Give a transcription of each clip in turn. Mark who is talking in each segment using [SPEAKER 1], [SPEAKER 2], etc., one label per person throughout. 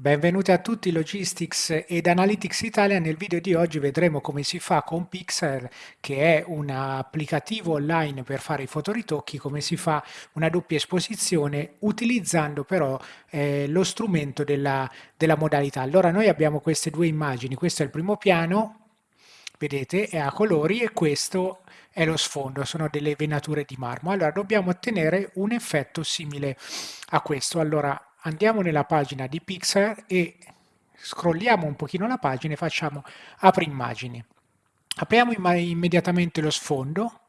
[SPEAKER 1] Benvenuti a tutti Logistics ed Analytics Italia. Nel video di oggi vedremo come si fa con Pixar, che è un applicativo online per fare i fotoritocchi, come si fa una doppia esposizione utilizzando però eh, lo strumento della, della modalità. Allora noi abbiamo queste due immagini, questo è il primo piano, vedete, è a colori e questo è lo sfondo, sono delle venature di marmo. Allora dobbiamo ottenere un effetto simile a questo. Allora andiamo nella pagina di Pixar e scrolliamo un pochino la pagina e facciamo apri immagini. Apriamo immediatamente lo sfondo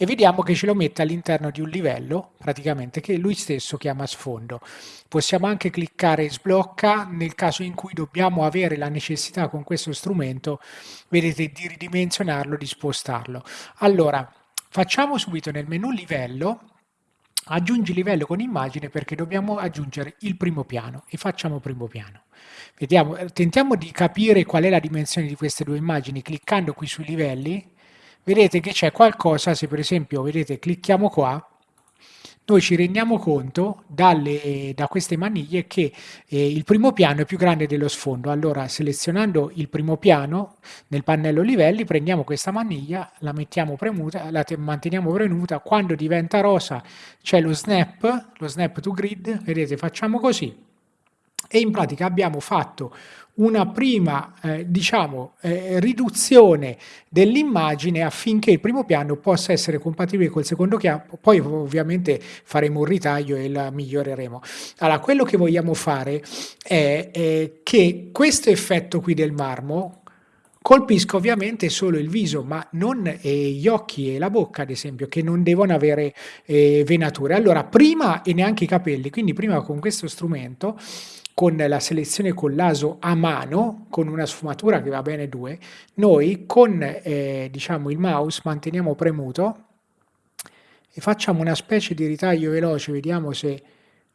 [SPEAKER 1] e vediamo che ce lo mette all'interno di un livello praticamente che lui stesso chiama sfondo. Possiamo anche cliccare sblocca nel caso in cui dobbiamo avere la necessità con questo strumento, vedete, di ridimensionarlo, di spostarlo. Allora, facciamo subito nel menu livello aggiungi livello con immagine perché dobbiamo aggiungere il primo piano e facciamo primo piano. Vediamo, eh, tentiamo di capire qual è la dimensione di queste due immagini cliccando qui sui livelli. Vedete che c'è qualcosa, se per esempio vedete clicchiamo qua, noi ci rendiamo conto dalle, da queste maniglie che eh, il primo piano è più grande dello sfondo. Allora selezionando il primo piano nel pannello livelli prendiamo questa maniglia, la premuta, la manteniamo premuta, quando diventa rosa c'è lo snap, lo snap to grid, vedete facciamo così e in pratica abbiamo fatto una prima eh, diciamo, eh, riduzione dell'immagine affinché il primo piano possa essere compatibile col secondo piano, poi ovviamente faremo un ritaglio e la miglioreremo. Allora, quello che vogliamo fare è, è che questo effetto qui del marmo colpisca ovviamente solo il viso, ma non eh, gli occhi e la bocca, ad esempio, che non devono avere eh, venature. Allora, prima e neanche i capelli, quindi prima con questo strumento con la selezione con l'aso a mano, con una sfumatura che va bene due, noi con eh, diciamo, il mouse manteniamo premuto e facciamo una specie di ritaglio veloce, vediamo se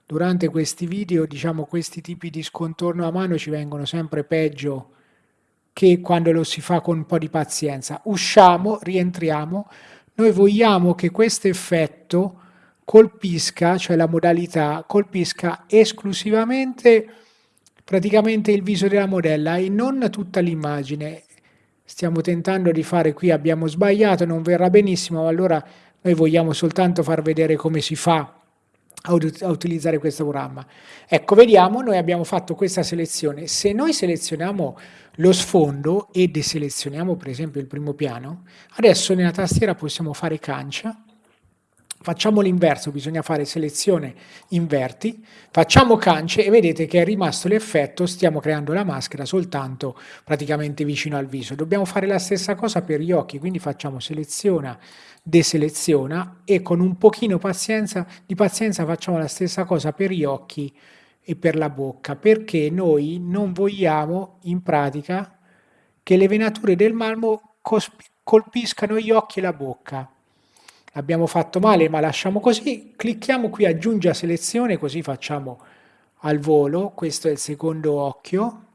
[SPEAKER 1] durante questi video diciamo, questi tipi di scontorno a mano ci vengono sempre peggio che quando lo si fa con un po' di pazienza. Usciamo, rientriamo, noi vogliamo che questo effetto colpisca, cioè la modalità, colpisca esclusivamente praticamente il viso della modella e non tutta l'immagine. Stiamo tentando di fare qui, abbiamo sbagliato, non verrà benissimo, allora noi vogliamo soltanto far vedere come si fa a, utilizzare questo programma. Ecco, vediamo, noi abbiamo fatto questa selezione. Se noi selezioniamo lo sfondo e deselezioniamo per esempio il primo piano, adesso nella tastiera possiamo fare cancia, Facciamo l'inverso, bisogna fare selezione inverti, facciamo cance e vedete che è rimasto l'effetto, stiamo creando la maschera soltanto praticamente vicino al viso. Dobbiamo fare la stessa cosa per gli occhi, quindi facciamo seleziona, deseleziona e con un pochino pazienza, di pazienza facciamo la stessa cosa per gli occhi e per la bocca, perché noi non vogliamo in pratica che le venature del marmo colpiscano gli occhi e la bocca abbiamo fatto male ma lasciamo così, clicchiamo qui aggiungi a selezione così facciamo al volo, questo è il secondo occhio,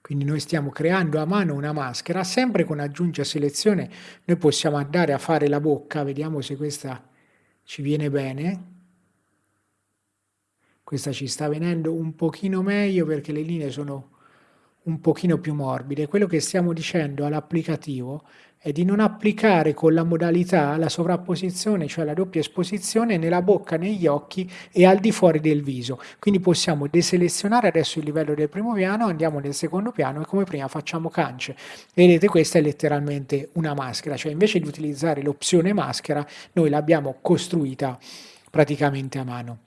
[SPEAKER 1] quindi noi stiamo creando a mano una maschera, sempre con aggiungi a selezione noi possiamo andare a fare la bocca, vediamo se questa ci viene bene, questa ci sta venendo un pochino meglio perché le linee sono un pochino più morbide. Quello che stiamo dicendo all'applicativo è di non applicare con la modalità la sovrapposizione, cioè la doppia esposizione, nella bocca, negli occhi e al di fuori del viso. Quindi possiamo deselezionare adesso il livello del primo piano, andiamo nel secondo piano e come prima facciamo cance. Vedete questa è letteralmente una maschera, cioè invece di utilizzare l'opzione maschera noi l'abbiamo costruita praticamente a mano.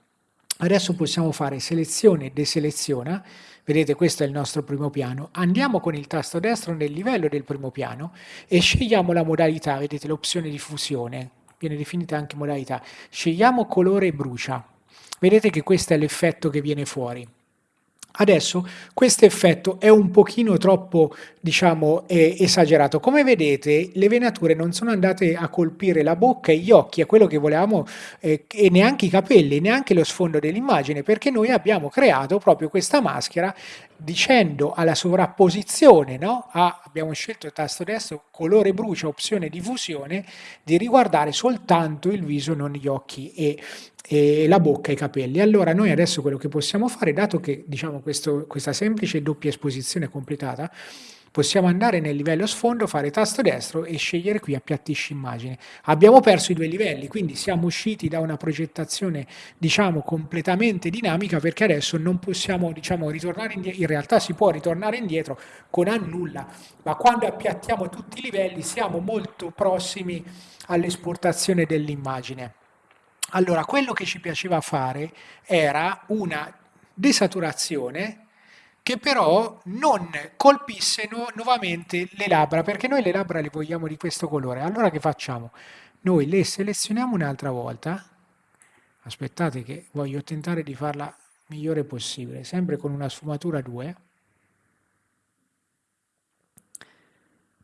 [SPEAKER 1] Adesso possiamo fare selezione e deseleziona, vedete questo è il nostro primo piano, andiamo con il tasto destro nel livello del primo piano e scegliamo la modalità, vedete l'opzione di fusione, viene definita anche modalità, scegliamo colore brucia, vedete che questo è l'effetto che viene fuori. Adesso questo effetto è un pochino troppo, diciamo, eh, esagerato. Come vedete le venature non sono andate a colpire la bocca e gli occhi, è quello che volevamo, eh, e neanche i capelli, neanche lo sfondo dell'immagine, perché noi abbiamo creato proprio questa maschera dicendo alla sovrapposizione, no? a, abbiamo scelto il tasto destro, colore brucia, opzione diffusione, di riguardare soltanto il viso, non gli occhi e, e la bocca e i capelli. Allora noi adesso quello che possiamo fare, dato che diciamo questo, questa semplice doppia esposizione completata, possiamo andare nel livello sfondo, fare tasto destro e scegliere qui appiattisci immagine. Abbiamo perso i due livelli, quindi siamo usciti da una progettazione diciamo completamente dinamica perché adesso non possiamo diciamo ritornare indietro, in realtà si può ritornare indietro con annulla, ma quando appiattiamo tutti i livelli siamo molto prossimi all'esportazione dell'immagine. Allora, quello che ci piaceva fare era una desaturazione che però non colpisse nu nuovamente le labbra, perché noi le labbra le vogliamo di questo colore. Allora che facciamo? Noi le selezioniamo un'altra volta, aspettate che voglio tentare di farla migliore possibile, sempre con una sfumatura 2.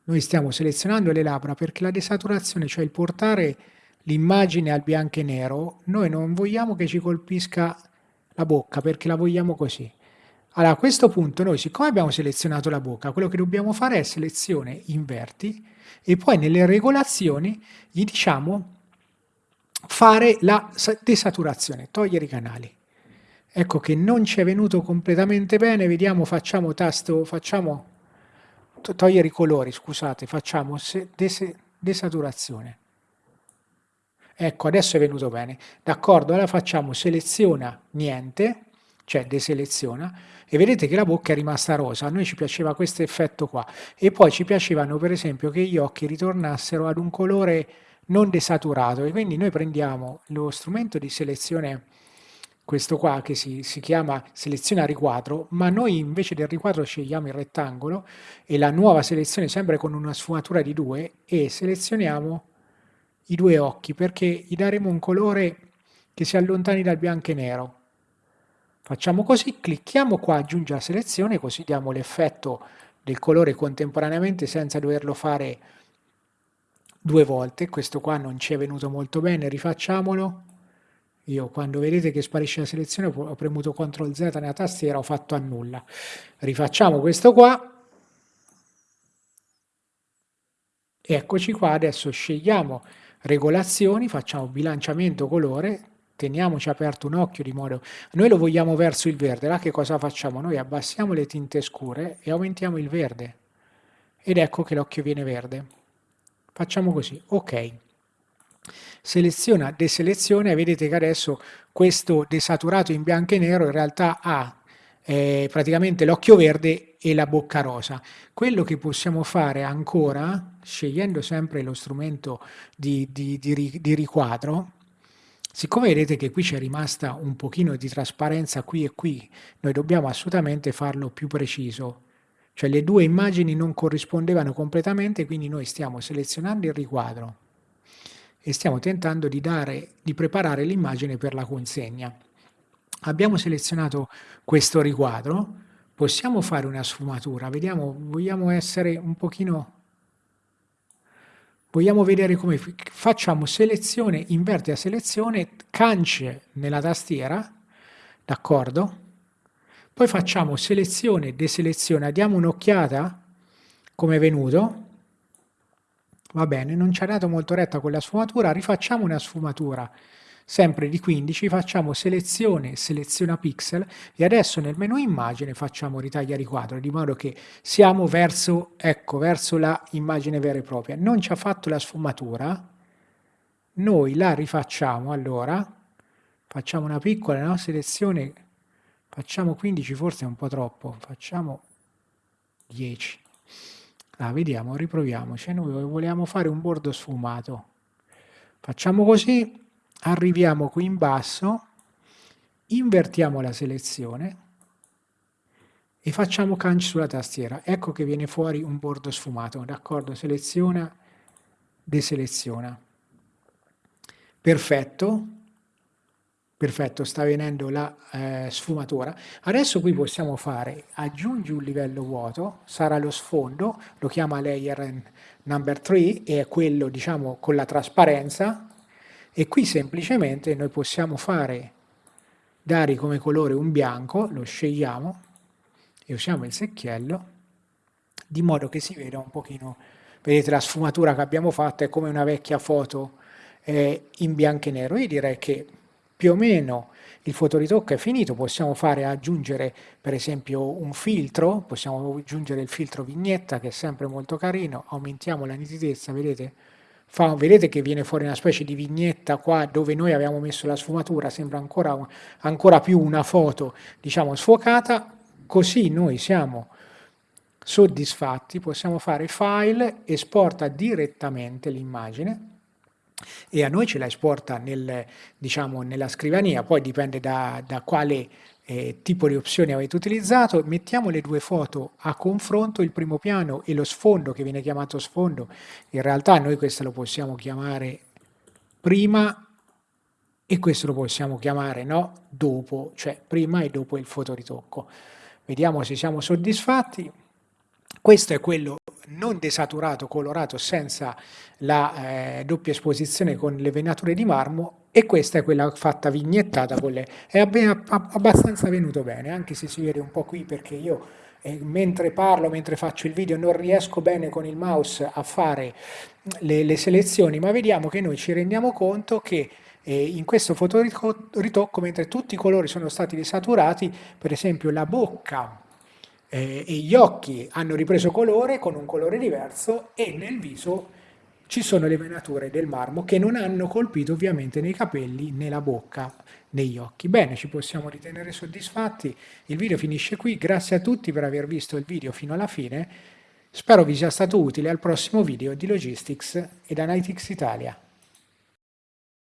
[SPEAKER 1] Noi stiamo selezionando le labbra perché la desaturazione, cioè il portare l'immagine al bianco e nero, noi non vogliamo che ci colpisca la bocca perché la vogliamo così. Allora a questo punto noi siccome abbiamo selezionato la bocca, quello che dobbiamo fare è selezione inverti e poi nelle regolazioni gli diciamo fare la desaturazione, togliere i canali. Ecco che non ci è venuto completamente bene, vediamo, facciamo tasto, facciamo togliere i colori, scusate, facciamo desaturazione. Ecco, adesso è venuto bene. D'accordo, allora facciamo seleziona niente, cioè deseleziona, e vedete che la bocca è rimasta rosa. A noi ci piaceva questo effetto qua. E poi ci piacevano, per esempio, che gli occhi ritornassero ad un colore non desaturato. E quindi noi prendiamo lo strumento di selezione questo qua che si, si, chiama selezione a riquadro, ma noi invece del riquadro scegliamo il rettangolo e la nuova selezione sempre con una sfumatura di 2 e selezioniamo i due occhi perché gli daremo un colore che si allontani dal bianco e nero. Facciamo così, clicchiamo qua aggiungi la selezione così diamo l'effetto del colore contemporaneamente senza doverlo fare due volte. Questo qua non ci è venuto molto bene, rifacciamolo. Io quando vedete che sparisce la selezione ho premuto CTRL Z nella tastiera, ho fatto a nulla. Rifacciamo questo qua. Eccoci qua, adesso scegliamo regolazioni, facciamo bilanciamento colore, teniamoci aperto un occhio di modo... Noi lo vogliamo verso il verde, là che cosa facciamo? Noi abbassiamo le tinte scure e aumentiamo il verde. Ed ecco che l'occhio viene verde. Facciamo così, ok. Seleziona, deseleziona e vedete che adesso questo desaturato in bianco e nero in realtà ha eh, praticamente l'occhio verde e la bocca rosa. Quello che possiamo fare ancora, scegliendo sempre lo strumento di, di, di, di riquadro, siccome vedete che qui c'è rimasta un pochino di trasparenza qui e qui, noi dobbiamo assolutamente farlo più preciso. Cioè le due immagini non corrispondevano completamente, quindi noi stiamo selezionando il riquadro e stiamo tentando di, dare, di preparare l'immagine per la consegna. Abbiamo selezionato questo riquadro, possiamo fare una sfumatura, vediamo, vogliamo essere un pochino, vogliamo vedere come, facciamo selezione, inverte a selezione, cance nella tastiera, d'accordo? Poi facciamo selezione, deselezione, diamo un'occhiata come è venuto, va bene, non ci ha dato molto retta quella sfumatura, rifacciamo una sfumatura, sempre di 15, facciamo selezione, seleziona pixel e adesso nel menu immagine facciamo ritaglia riquadro, di modo che siamo verso, ecco, verso la immagine vera e propria. Non ci ha fatto la sfumatura, noi la rifacciamo allora, facciamo una piccola no? selezione, facciamo 15, forse è un po' troppo, facciamo 10. Ah, vediamo, riproviamoci, noi vogliamo fare un bordo sfumato. Facciamo così, arriviamo qui in basso, invertiamo la selezione e facciamo canc sulla tastiera. Ecco che viene fuori un bordo sfumato, d'accordo? Seleziona, deseleziona. Perfetto, perfetto, sta venendo la eh, sfumatura. Adesso qui possiamo fare, aggiungi un livello vuoto, sarà lo sfondo, lo chiama layer number 3 e è quello diciamo con la trasparenza, e qui semplicemente noi possiamo fare, dare come colore un bianco, lo scegliamo e usiamo il secchiello, di modo che si veda un pochino, vedete la sfumatura che abbiamo fatto è come una vecchia foto eh, in bianco e nero. Io direi che più o meno il fotoritocco è finito, possiamo fare aggiungere per esempio un filtro, possiamo aggiungere il filtro vignetta che è sempre molto carino, aumentiamo la nitidezza, vedete? Fa, vedete che viene fuori una specie di vignetta qua dove noi abbiamo messo la sfumatura, sembra ancora, ancora più una foto diciamo sfocata, così noi siamo soddisfatti, possiamo fare file, esporta direttamente l'immagine e a noi ce la esporta nel, diciamo, nella scrivania, poi dipende da, da quale eh, tipo di opzioni avete utilizzato, mettiamo le due foto a confronto, il primo piano e lo sfondo che viene chiamato sfondo, in realtà noi questo lo possiamo chiamare prima e questo lo possiamo chiamare no, dopo, cioè prima e dopo il fotoritocco. Vediamo se siamo soddisfatti. Questo è quello non desaturato, colorato, senza la eh, doppia esposizione con le venature di marmo e questa è quella fatta vignettata con le... è abbastanza venuto bene, anche se si vede un po' qui perché io eh, mentre parlo, mentre faccio il video non riesco bene con il mouse a fare le, le selezioni, ma vediamo che noi ci rendiamo conto che eh, in questo fotoritocco, mentre tutti i colori sono stati desaturati, per esempio la bocca eh, e gli occhi hanno ripreso colore con un colore diverso e nel viso ci sono le venature del marmo che non hanno colpito ovviamente nei capelli, né la bocca, negli occhi. Bene, ci possiamo ritenere soddisfatti. Il video finisce qui. Grazie a tutti per aver visto il video fino alla fine. Spero vi sia stato utile al prossimo video di Logistics ed Analytics Italia.